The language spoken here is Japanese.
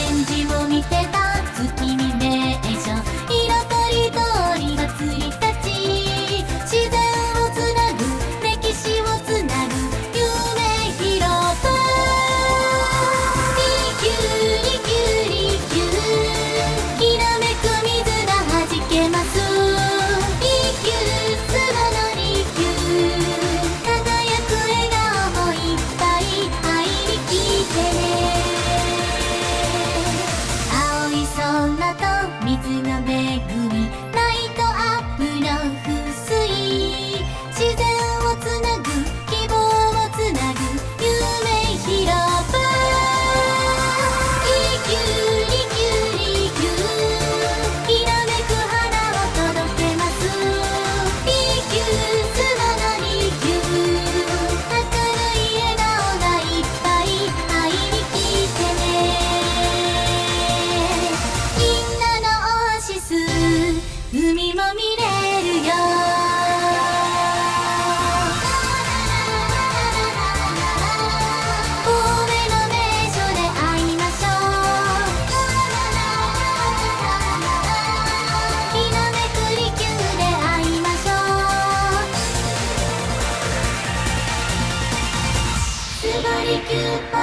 返事を見てたつ鍋組 You.